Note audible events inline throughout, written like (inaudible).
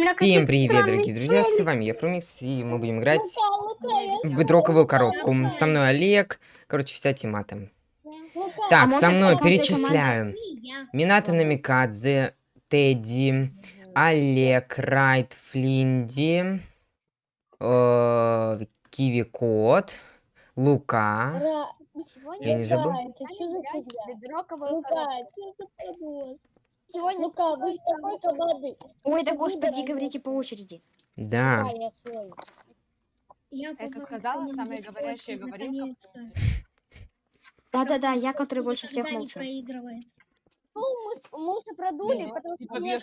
Всем привет, дорогие друзья, с вами я, Фрумикс, и мы будем играть в бедроковую коробку. Со мной Олег, короче, вся тема там. Так, А со мной перечисляю. Минато. Намикадзе, Тедди, Олег, Райт, Флинди, э, Киви Кот, Лука. Я не забыл? За за? Сегодня Лука, вы сколько воды? Ой, да господи, говорите по очереди. Да. Да, я попала сказала самая говорящая говорилка. Да-да-да, я, который больше всех молчу. Ну, мы, мы уже продули, Ну, потому что бежит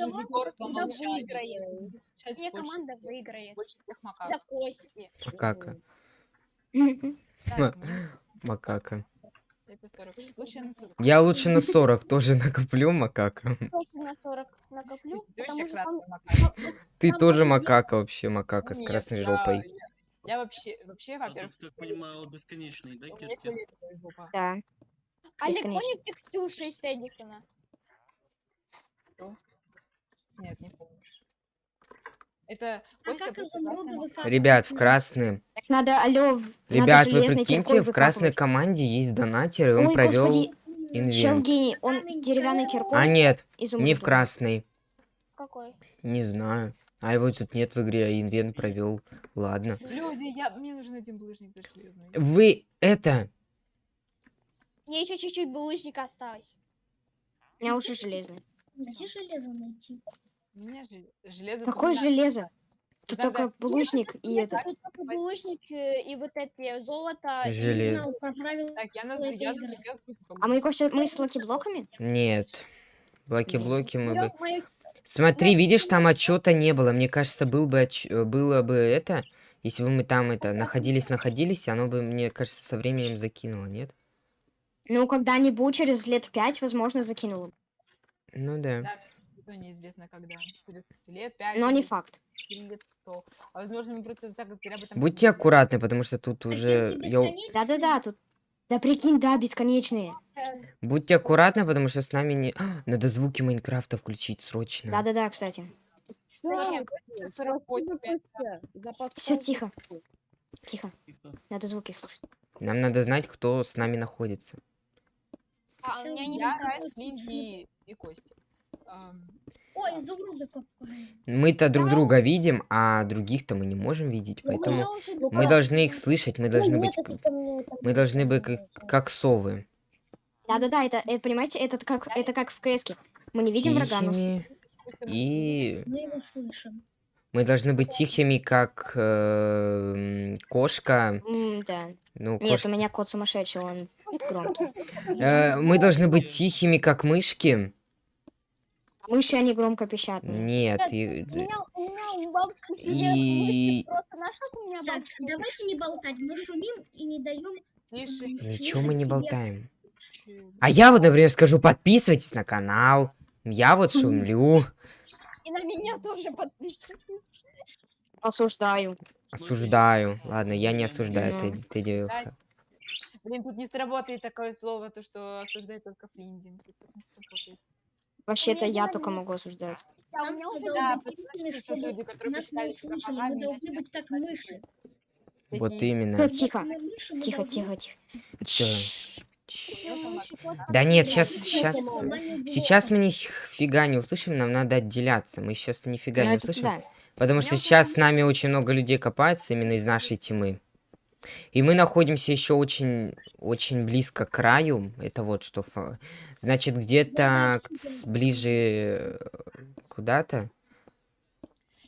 команда всегда выиграет. Больше- команда выиграет. Больше всех За макак. кости. Макака. (laughs) Ну, Макака. Это 40. Лучше на 40. Я лучше на 40 тоже (laughs) накоплю макака. На 40 накоплю, Ты потому что красный. Ты тоже макака вообще, макака с красной жопой. Я вообще, вообще, А во-первых, тут, как понимаю, бесконечный, да, Кирки? Да. Олег, помнишь Ксюша из Эдисона? Нет, не помню. Это А Костя как изумруды красный? Ребят, в красные. Надо, алло, в- надо Ребят, вы железной прикиньте, в красной команде есть донатер, и он Ой, провел господи, инвент. гений, он деревянной киркой А нет, изумруд не в красной. Какой? Не знаю. А его тут нет в игре, а инвент провел. Ладно. Люди, я, мне нужен один булыжник для железный. Вы это. Мне еще чуть-чуть булыжника осталось. У меня уже железный. Где железо найти? У меня же железо... Какое железо? Тут Надо- только булыжник и это. тут только булыжник и вот эти золото. Не про правила. Так, я на я это ссылку А мы, Костя, мы с lucky-блоками? Нет. Блоки-блоки мы бы. Смотри, видишь, там отчета не было. Мне кажется, был бы отч- э, было бы это. Если бы мы там это находились, находились, оно бы, мне кажется, со временем закинуло, нет? Ну, когда-нибудь, через лет пять, возможно, закинула. Ну да. Да, неизвестно когда. Через лет пять. Но не факт. лет сто. А возможно, мы просто так зря об этом Будьте аккуратны, потому что тут А уже. Да-да-да, тут... Да прикинь, да, бесконечные. Будьте аккуратны, потому что с нами не. А, надо звуки Майнкрафта включить срочно. Да-да-да, кстати. знаем. 48, пять. Все, тихо. Тихо. Надо звуки слушать. Нам надо знать, кто с нами находится. А, у меня не Я, Райт, Линди и Костя. Ой, изумруды копаем. Мы-то друг друга видим, а других-то мы не можем видеть, Ну, поэтому мы должны их слышать, мы должны быть, мы должны быть как, как совы. Да-да-да, это, э, понимаете, это как, это как в КС. Мы не видим врага, но... И Мы его слышим. мы должны быть тихими, как э, кошка. М, да. Ну, Нет, кош- у меня кот сумасшедший, он (laughs) громкий. Э, мы должны быть тихими, как мышки. А мыши, они громко пищат. Нет, Нет, и- У меня, у меня у бабушки в семье И- просто у меня Так, бабушка? давайте не болтать. Мы шумим и не даем. Ничего мы не болтаем. А я вот, например, скажу, подписывайтесь на канал. Я вот (laughs) шумлю. И на меня тоже подписывайтесь. Осуждаю. Осуждаю. Ладно, я не осуждаю. Тедди, Тедди, Да. Блин, тут не сработает такое слово, то, что осуждает только Флинди. Тут не сработает. Вообще-то я только могу осуждать. А у меня уже сказал Да, потому что люди, которые нас не услышали. Мы должны быть как мыши. Вот именно. Тихо. Тихо, тихо, тихо. Да нет, сейчас, сейчас, сейчас мы нифига не услышим, нам надо отделяться. Мы сейчас нифига не услышим, да. потому что сейчас с нами очень много людей копается именно из нашей тьмы. И мы находимся еще очень, очень близко к краю. Это вот что. Значит, где-то ближе э, куда-то.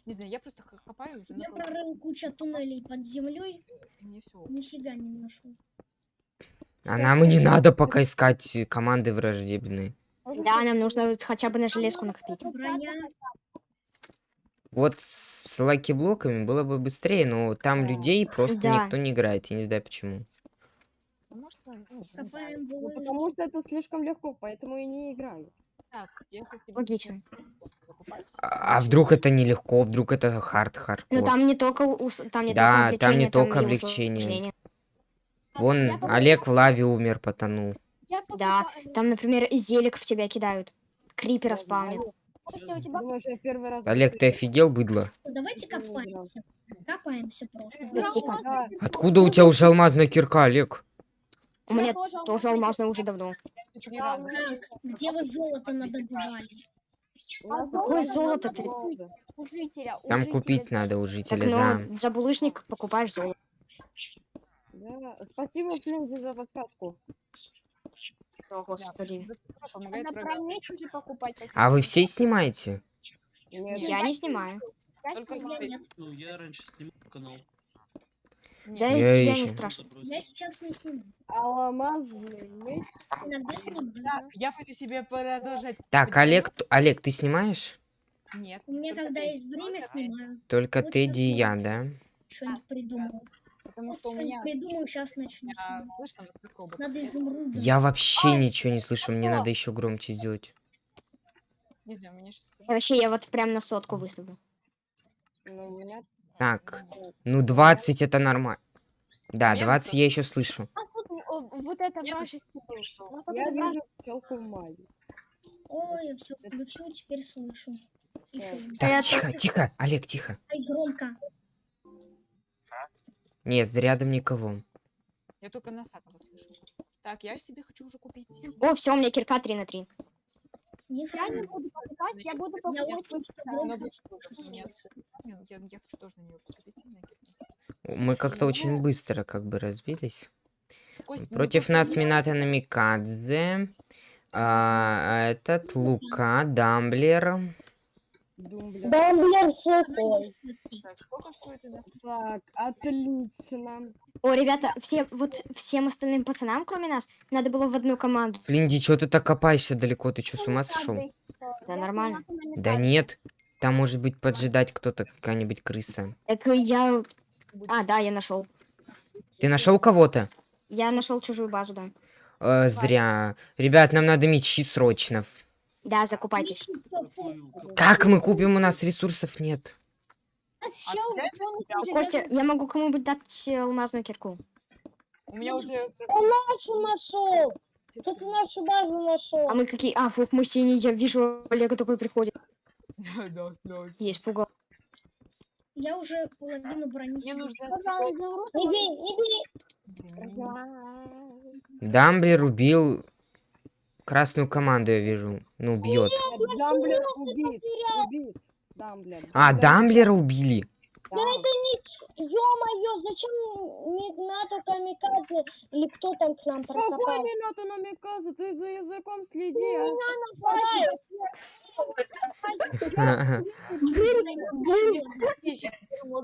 Не знаю, я просто копаю уже. Я прорыл кучу туннелей под землей, все. нифига не нашел. А нам и не надо пока искать команды враждебные. Да, нам нужно хотя бы на железку накопить. Броня. Вот с lucky-блоками было бы быстрее, но там людей просто Да. никто не играет. Я не знаю почему. Может, ну, не Копаем Ну, булыжник. потому что это слишком легко, поэтому и не играю. Так, я хочу тебе Логично. А а вдруг это нелегко, вдруг это хард-хардкор? Ну, там не только ус- там не Да, только там не облегчение, только и облегчение. усложнение. Вон Я. Олег в лаве умер, потонул. Я Да, покупаю- там, например, и зелик в тебя кидают. Крипера спавнит. Костя, у тебя в первый раз... Олег, ты офигел, быдло? Давайте не играл. копаемся. Копаемся просто. Ну. Да, Откуда у тебя уже алмазная кирка, Олег? У меня тоже тоже алмазный уже давно. Так, где вы золото надобывали? нас Какое золото ты? много. у жителя. у Там купить надо у Так, жителя за... ну, за булыжник покупаешь золото. Да. Спасибо, Флинди, за подсказку. О, господи. Помогает Надо врагам. про меч уже покупать. а А вы все снимаете? Нет, Я не снимаю. я Только снимаю. Я нет. Ну, я раньше снимал канал. Да. Я я тебя не спрашиваю. Я сейчас не сниму. алмазный меч. Иногда сниму. Так, я хочу себе продолжать. Так? Олег, Олег, ты снимаешь? Нет. У меня когда есть время, снимаю. Только Тедди и я, да? Что-нибудь придумаю. Потому что у меня придумаю, сейчас начну я слышно. Надо изумруды. Я вообще ничего не слышу, мне надо еще громче сделать. Не знаю, мне сейчас Вообще, я вот прям на сотку выставлю. Ну, меня... Так, ну 20 это нормально. Да, Нет, 20 всё. я еще слышу. А тут вот это был. Ну, Я вижу пчелку в мае. Ой, я все включил, теперь слышу. Так. тихо, тихо, Олег, тихо. Ай, громко. Нет, рядом никого. Я только носатого слышу. Так, я себе хочу уже купить. О, все, у меня кирка 3 на 3. Не Я не буду покупать, я буду покупать очень вот что это. Но громко вы- слышу. у меня с- Я, я- хочу тоже на нее купить. Мы как-то очень быстро как бы развились. Кость, ну, Против нас Минато Намикадзе. а, этот Лука, Дамблер. Думблер. Она не спустит. Так, сколько стоит это? Так, отлично. О, ребята, все, вот всем остальным пацанам, кроме нас, надо было в одну команду. Флинди, чё ты так копаешься далеко? Ты чё, с ума сошел? Да нормально. Да нет. Там может быть поджидать кто-то, какая-нибудь крыса. Так я... А, да, я нашел. Ты нашел кого-то? Я нашел чужую базу, да. Э, зря. Ребят, нам надо мечи срочно. Да, закупайтесь. Как мы купим? У нас ресурсов нет. А он Костя, я могу кому-нибудь дать э, алмазную кирку. У меня уже... нашу нашел. Тут нашу базу нашел. А мы какие... А, фух, мы синие, я вижу, Олега такой приходит. (laughs) Да, да. Есть пугал. Я уже половину брони Мне нужно... Не бей, не бей. Блин, не- Дамблер убил красную команду, я вижу. Ну, бьет. Дамблер убит. Убит. Дамблер. А, Дамблера убили. Да. Ё-моё, зачем не НАТО камикадзе или кто там к нам Какой прокопал? Минато Намиказа? Ты за языком следи, а.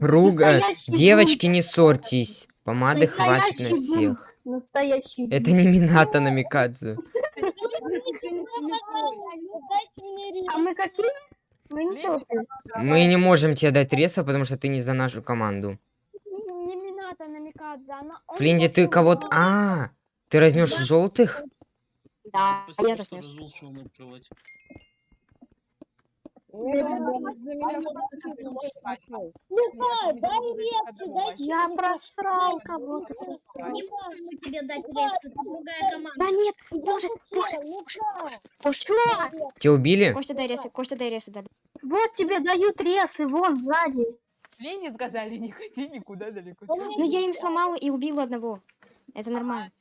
Руга. Настоящий Девочки, не ссорьтесь. Помады хватит на всех. Настоящий. Это не Минато Намикадзе. (laughs) Рис. А мы какие? Мы ничего. Мы не можем тебе дать реса, потому что ты не за нашу команду. Флинди, ты кого-то... А, ты разнес желтых? Да, я разнес. развел, что он открывать. Нет, он за меня пошел. Ну-ка, дай ресы, дай Я просрал кого-то. Не можем мы тебе дать рез, это другая команда. Да нет, боже, боже, Ну-ка. Тебя убили? Костя, дай ресы, Костя, дай ресы, да. Вот тебе дают ресы, вон сзади. Лене сказали, не ходи никуда далеко. Ну, я им сломала и убила одного. Это нормально.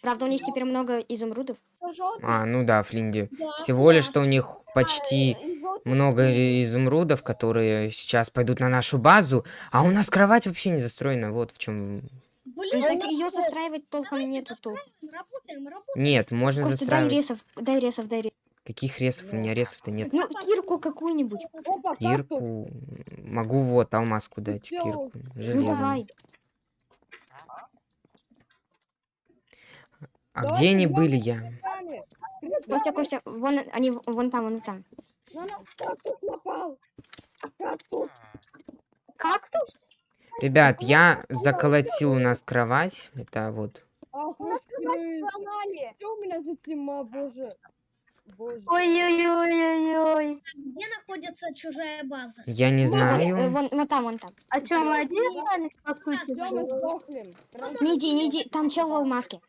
Правда, у них теперь много изумрудов. А, ну да, Флинди. Да, Всего лишь, что у них почти много изумрудов, которые сейчас пойдут на нашу базу, а у нас кровать вообще не застроена. Вот в чем. Блин, Так ее застраивать толком нету толк. работаем, работаем. Нет, можно Костя, дай застраивать. ресов, дай ресов, дай ресов. Каких ресов? У меня ресов-то нет. Ну, кирку какую-нибудь. Кирку. Могу вот алмазку дать. Кирку. Ну, Железную. давай. А Давай где они были я? Костя, Костя, вон они, вон там, вон там. На нас кактус напал. Кактус. Кактус? Ребят, я заколотил у нас кровать. Это вот. Ах, сломали. Что у меня за тьма, боже? Ой-ой-ой-ой-ой. Где находится чужая база? Я не Вот, э, знаю. вон, вон там, вон там. А что, мы одни остались, по сути? Не иди, не иди, там чел в алмазке.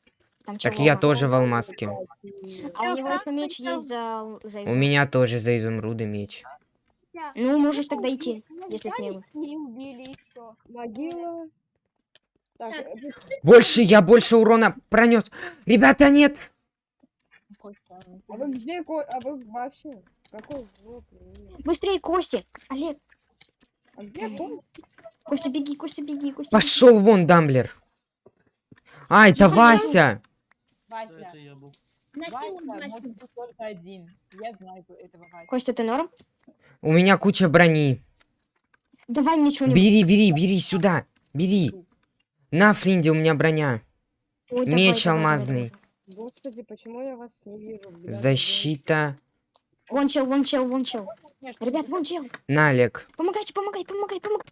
Там Так я тоже в алмазке. А у него еще меч есть за, за У меня тоже за изумруды меч. Ну, можешь тогда идти, если смелый. И убили, все. Могила. Так, э, Больше, я больше урона пронес. Ребята, нет! А вы где, Ко- а вы вообще? Какой звук? Быстрее, Кости! Олег, А где Ко- Костя, беги, Костя, беги, Костя. Пошел вон, Дамблер. А, это Тихо, Вася. Вася, это я был. Носил Вася Васю. может быть только один. Я знаю этого Вася. Костя, ты норм? У меня куча брони. Давай мне что-нибудь. Бери, бери, бери сюда. Бери. На, Флинде, у меня броня. Ой, Меч давай, алмазный. давай. Господи, почему я вас не вижу? Бля, Защита. Вон чел, вон чел, вон чел. Ребят, вон чел. На, Олег. Помогайте, помогай, помогай, помогай.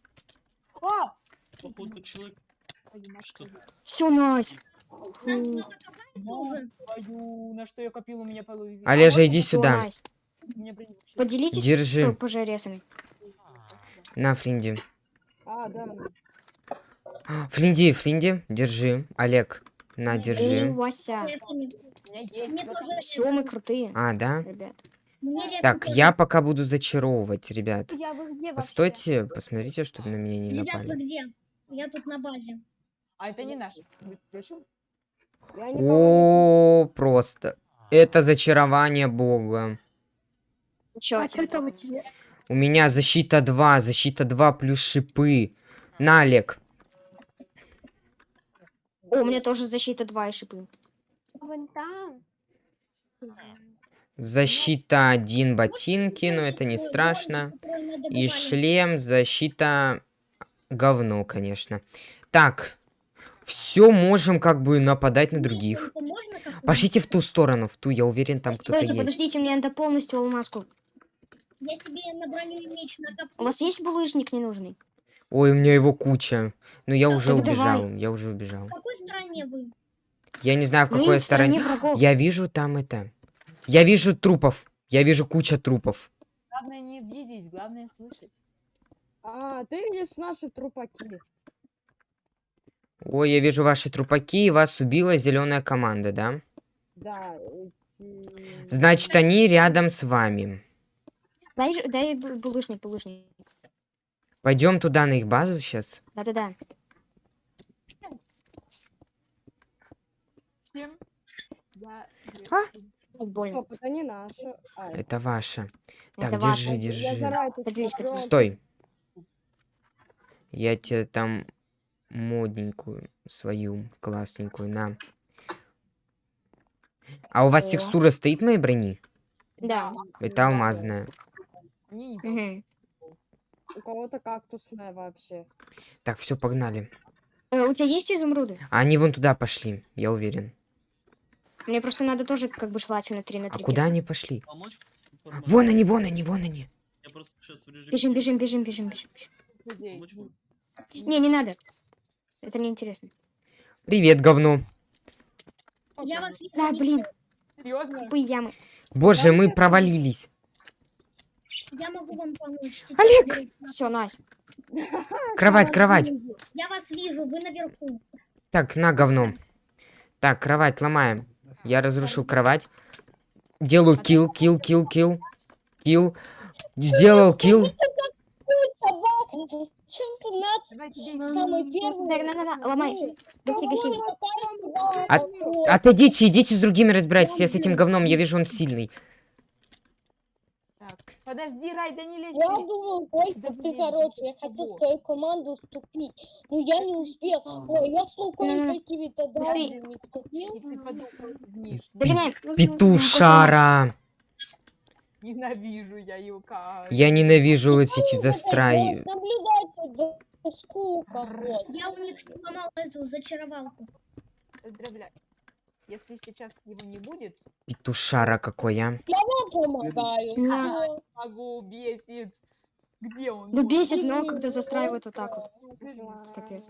Что Все, найс. Уже. твою, на что я копил, у меня половина. Олежа, иди сюда. Поделитесь Держи. п- пожаресами. На, Флинди. А, да. Флинди, Флинди, держи. Олег, на, Эй, держи. Вася. Вот тоже Все, мы крутые, А, да? ребят. Так, я пока буду зачаровывать, ребят. Я где? Постойте, посмотрите, чтобы на меня не Ребят, вы напали. где? Я тут на базе. А это не наш. Между прочим. Я никого О, просто. Это зачарование бога. Чё, А что там у тебя? У меня защита 2, защита 2 плюс шипы. На, Олег. О, у меня тоже защита 2 и шипы. Вон там. Защита 1 ботинки, но это не страшно. И шлем, защита говно, конечно. Так, все можем как бы нападать на других. Пошлите в ту сторону, в ту, я уверен, там кто-то есть. подождите, мне надо полностью алмазку. Я себе на броню меч накоплю. У вас есть булыжник ненужный? Ой, у меня его куча. Но я уже Так давай. убежал, я уже убежал. В какой стране вы? Я не знаю, в какой в стороне. врагов. Я вижу там это. Я вижу трупов. Я вижу куча трупов. Главное не видеть, главное слышать. А, ты видишь наши трупаки. Ой, я вижу ваши трупаки, и вас убила зеленая команда, да? Да, эти... Значит, они рядом с вами. Дай, дай бу- булыжник, булыжник. Пойдем туда на их базу сейчас. Да-да-да. А? Больно. Стоп, это не наши. А, Это ваша. Так, Это держи, ваше. держи. Стой. Я тебе там модненькую свою классненькую на. А у вас О. текстура стоит моей брони? Да. Это алмазная. У кого-то кактусная вообще. Так, все, погнали. Э, у тебя есть изумруды? А они вон туда пошли, я уверен. Мне просто надо тоже как бы желательно 3 на А 3. куда они пошли? помочь? Вон они, вон они, вон они. Бежим, бежим, бежим, бежим, бежим. Не, не надо. Это неинтересно. Привет, говно. Я вас вижу. Да, блин, Серьезно? тупые ямы. Боже, мы провалились. Я могу вам помочь. Сейчас Олег! Все, найс. (laughs) Кровать, кровать. Я вас вижу, вы наверху. Так, на говно. Так, кровать ломаем. Я разрушил кровать. Делаю килл, килл, килл, килл. Килл. Сделал килл. Собака, зачем ты нас Давай тебе самый первый? Так, на, на, на, ломай. Гаси, гаси. От- Отойдите, идите с другими разбирайтесь. Я с этим говном, я вижу, он сильный. Так, подожди, Рай, да не лезь. Я думал, Костя, Да ты хороший, я хочу в твою команду вступить. Но я не успел. Ой, я с луком Не-не-не. какими-то Пошли. драгами И вступил. Петушара. (laughs) Ненавижу я его как. Я ненавижу вот эти застрай. Наблюдайте, да, скука. Я у них сломал эту зачаровалку. Поздравляю. Если сейчас его не будет, Петушара какой, а. Я вам помогаю. Да. могу бесит. Где он? Ну бесит, но когда застраивают вот так вот. Капец.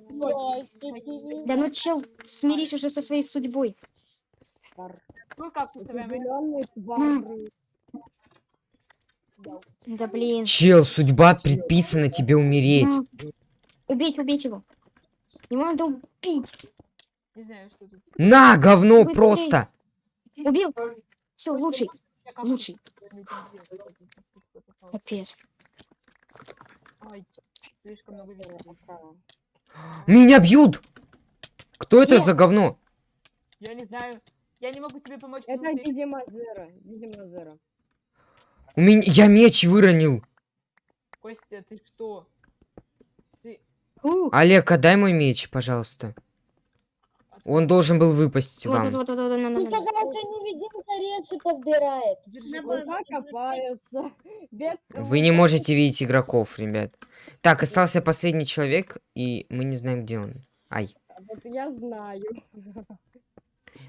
Да ну чел, смирись уже со своей судьбой. Ну как ты ставим? Да блин. Чел, судьба предписана тебе умереть. Ну, Убейте, убейте его. Его надо убить. Не знаю, что тут. На, говно Вы просто! Убил. Все, лучший. Лучший. Капец. Слишком много. Меня бьют! Кто это Где? за говно? Я не знаю. Я не могу тебе помочь. Это видимо Зера. Видимо Зера. У меня... Я меч выронил. Костя, ты что? Ты... Олег, отдай мой меч, пожалуйста. Он должен был выпасть Вот, вам. вот, вот, вот, вот, Вы не можете видеть игроков, ребят. Так, остался последний человек, и мы не знаем, где он. Ай. Вот я знаю.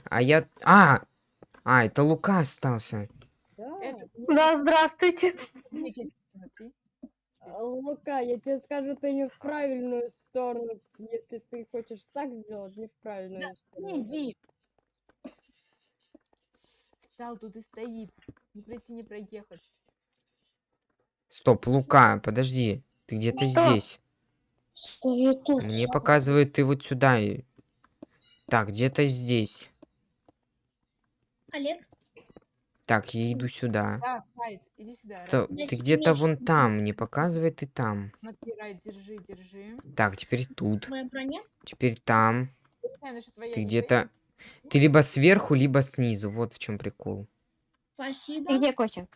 А я... А! А, это Лука остался. Да. Это- Да, здравствуйте. А, Лука, я тебе скажу, ты не в правильную сторону. Если ты хочешь так сделать, не в правильную сторону. Иди. Встал тут и стоит. Не пройти, не проехать. Стоп, Лука, подожди. Ты где-то здесь. Что я тут? Мне показывают, ты вот сюда. Так, где-то здесь. Олег, Так, я иду сюда. Так, Райт, иди сюда. То- Райт. Я ты где-то вон там, мне показывает и там. Смотри, Райт, держи, держи. Так, теперь тут. твоя броня? Теперь там. Не знаю, Ты не где-то... Ты либо сверху, либо снизу. Вот в чем прикол. Спасибо. Ты где, Костя?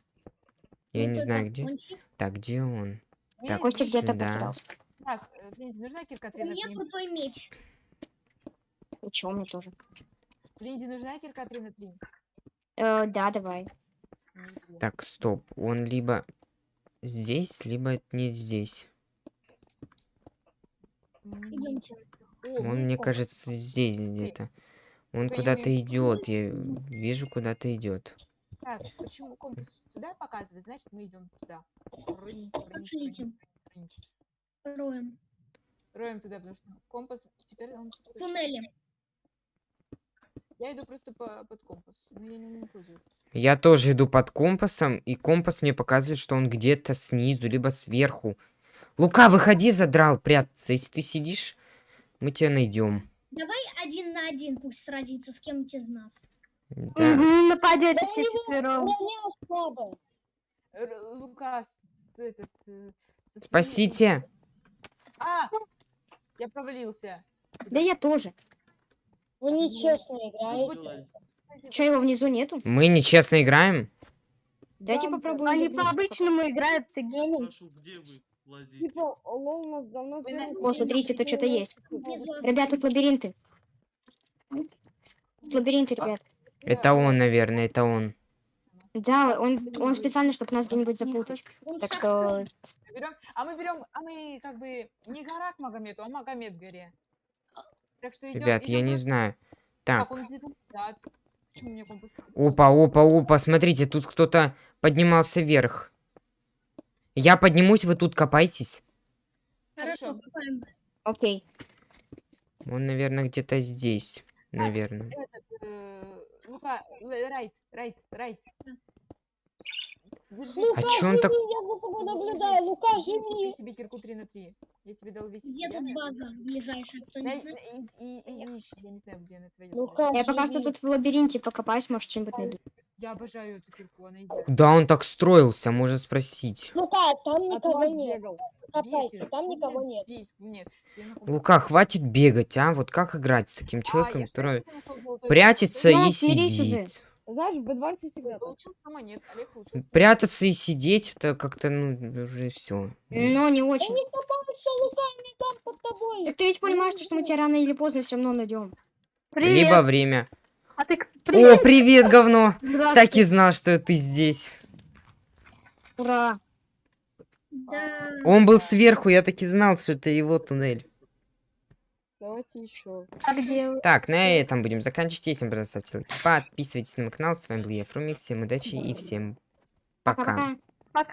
Я Вот не это знаю, где. кончик. Так, где он? твоя. Так, Костя где-то потерялся. Так, э, Флинди, нужна кирка У 3 на меня 3? крутой меч. И чё, мне тоже. Флинди, нужна кирка 3 на 3? Э, да, давай. Так, стоп. Он либо здесь, либо не здесь. Идемте. Он, мне кажется, здесь где-то. Он куда-то идет. Я вижу, куда-то идет. Так, почему компас туда показывает? Значит, мы идем туда. Рынь, рынь, Пошлите. рынь, рынь. Роем. Роем туда, потому что компас теперь он... Туннели. Я иду просто по, под компас, но я не умею пользоваться. Я тоже иду под компасом, и компас мне показывает, что он где-то снизу, либо сверху. Лука, выходи, задрал прятаться. Если ты сидишь, мы тебя найдем. Давай один на один пусть сразится с кем-нибудь из нас. Да. Мгм, Нападете все четвером. Лукас, этот... э, Спасите! А! Я провалился. Да я тоже. Вы нечестно Тут играете. Че, его внизу нету? Мы нечестно играем? Дайте Да, попробую. Они по-обычному играют, ты гений. Прошу, где вы лазите? Типа, лол у нас давно О, смотрите, тут что-то есть. Внизу Ребят, тут лабиринты. Тут лабиринты, ребят. Это он, наверное, это он. Да, он, он специально, чтобы нас где-нибудь запутать. Он Так что а мы берем, а мы как бы не гора к Магомету, а Магомед горе. Так что идем. Ребят, я не знаю. Так, Так. Опа, опа, опа, смотрите, тут кто-то поднимался вверх. Я поднимусь, вы тут копайтесь. Хорошо, окей. Он, наверное, где-то здесь. Наверное. Этот, э, Лука, л- райт, райт, райт. Держи. Лука, А чё он так- я за тобой наблюдаю. Лука, живи. себе кирку 3 на 3. Я тебе дал весь Где тут база ближайшая, кто не знает? и, и, и, и ищи, я не знаю, где она твоя. Лука, Я пока что тут в лабиринте покопаюсь, может, что-нибудь найду. Я обожаю эту кирку, она идет. Куда он так строился, можно спросить. Лука, там никого вас нет. Бесит. там Ну, никого нет, нет. Я Лука, хватит бегать, а? Вот как играть с таким А, человеком, я который прячется Ну, и сидит? Знаешь, в Б20 всегда так. Получил сама нет, Олег получил. Прятаться и сидеть, это как-то, ну, уже все. Но не очень. Они копаются, Лука, они там под тобой. Так ты ведь понимаешь, что мы тебя рано или поздно все равно найдем. Привет. Либо время. А ты к- О, привет. привет, говно! Так и знал, что ты здесь. Ура! Да. Он был сверху, я так и знал, что это его туннель. Давайте еще. А где? Так, на этом будем заканчивать. Если вам понравилось, ставьте лайки, подписывайтесь на мой канал. С вами был я, Фрумик. Всем удачи и всем пока. Пока-пока. Пока.